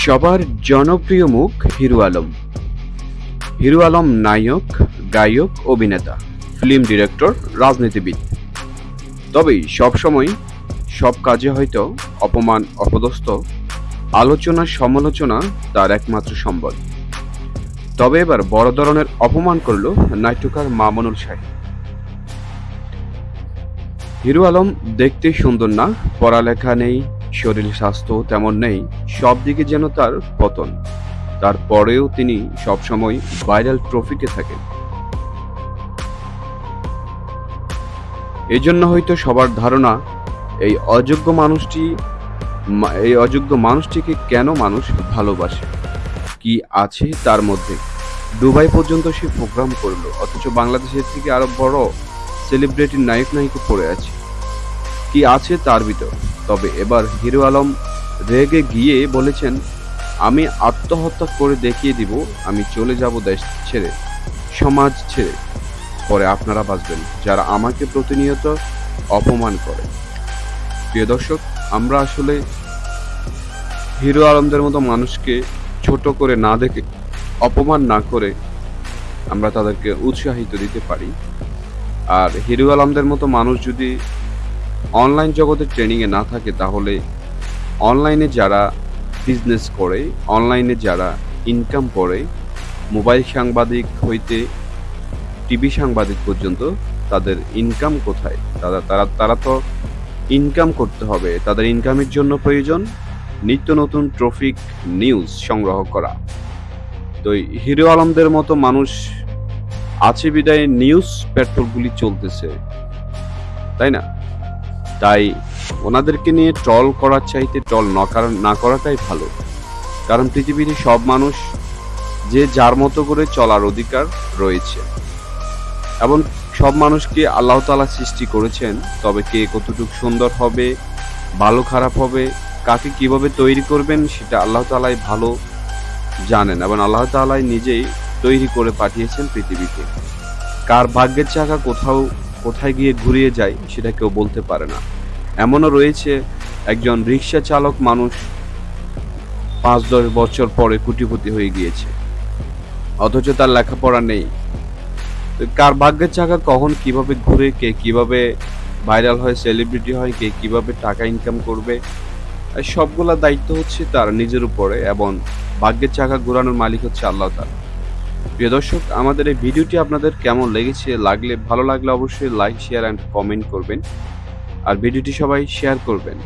সবার জনপ্রিয় মুখ হিরু আলম। হিরু আলম নায়ক, গায়ক, অভিনেতা, ফিল্ম ডিরেক্টর, রাজনীতিবিদ। তবে সবসময় সব কাজে হয়তো অপমান, অপদস্থ, আলোচনা, সমালোচনা তার একমাত্র সম্বল। তবে এবার বড় ধরনের অপমান করল নাট্যকার মামুনুল শাহী। হিরু আলম দেখতে সুন্দর না, পড়ালেখা নেই শরীর স্বাস্থ্য তেমন নেই, সব দিকে যেন তার পতন। তারপরেও তিনি সবসময় ভাইরাল ট্রফিতে থাকেন। এই জন্য হয়তো সবার ধারণা, এই অযোগ্য মানুষটি এই অযোগ্য মানুষটিকে কেন মানুষ ভালোবাসে? কি আছে তার মধ্যে? দুবাই পর্যন্ত সে প্রোগ্রাম করল, অথচ বাংলাদেশের থেকে আরও বড় সেলিব্রিটি নায়ক নায়িকা পড়ে আছে। কি আছে তার ভিতর। তবে এবার হিরো আলম রেগে গিয়ে বলেছেন, আমি আত্মহত্যা করে দেখিয়ে দিব, আমি চলে যাব দেশ ছেড়ে, সমাজ ছেড়ে। পরে আপনারা বাঁচবেন, যারা আমাকে প্রতিনিয়ত অপমান করে। প্রিয় দর্শক, আমরা আসলে হিরো আলমদের মতো মানুষকে ছোট করে না দেখে, অপমান না করে আমরা তাদেরকে উৎসাহিত দিতে পারি। আর হিরো আলমদের মতো মানুষ যদি অনলাইন জগতে ট্রেনিংয়ে না থাকে, তাহলে অনলাইনে যারা বিজনেস করে অনলাইনে যারা ইনকাম করে মোবাইল সাংবাদিক হইতে টিভি সাংবাদিক পর্যন্ত তাদের ইনকাম কোথায়? তারা তারা তারা তো ইনকাম করতে হবে। তাদের ইনকামের জন্য প্রয়োজন নিত্য নতুন ট্রফিক নিউজ সংগ্রহ করা। তো হিরো আলমদের মতো মানুষ আছে বিদায় নিউজ পেট্রোলগুলি চলতেছে। তাই না? তাই ওনাদেরকে নিয়ে ট্রল করার চাইতে ট্রল না না করাটাই ভালো। কারণ পৃথিবীতে সব মানুষ যে যার মতো করে চলার অধিকার রয়েছে। এবং সব মানুষকে আল্লাহ তাআলা সৃষ্টি করেছেন, তবে কে কতটুকু সুন্দর হবে, ভালো খারাপ হবে, কাকে কীভাবে তৈরি করবেন সেটা আল্লাহ তালাই ভালো জানেন এবং আল্লাহ তালাই নিজেই তৈরি করে পাঠিয়েছেন পৃথিবীতে কার ভাগ্যের চাকা কোথাও কোথায় গিয়ে ঘুরিয়ে যায় সেটা কেউ বলতে পারে না। এমনও রয়েছে একজন রিক্সা চালক মানুষ পাঁচ দশ বছর পরে কুটিপতি হয়ে গিয়েছে। অথচ তার লেখাপড়া নেই। কার ভাগ্যের চাকা, কখন কীভাবে ঘুরে, কে কীভাবে ভাইরাল হয়, সেলিব্রিটি হয়, কে কীভাবে টাকা ইনকাম করবে সবগুলা দায়িত্ব হচ্ছে তার নিজের উপরে এবং ভাগ্যের চাকা ঘোরানোর মালিক হচ্ছে আল্লাহ তাআলা। প্রিয় দর্শক, আমাদের এই ভিডিওটি আপনাদের কেমন লেগেছে, লাগলে, ভালো লাগলে অবশ্যই লাইক শেয়ার অ্যান্ড কমেন্ট করবেন। আর ভিডিওটি সবাই শেয়ার করবেন।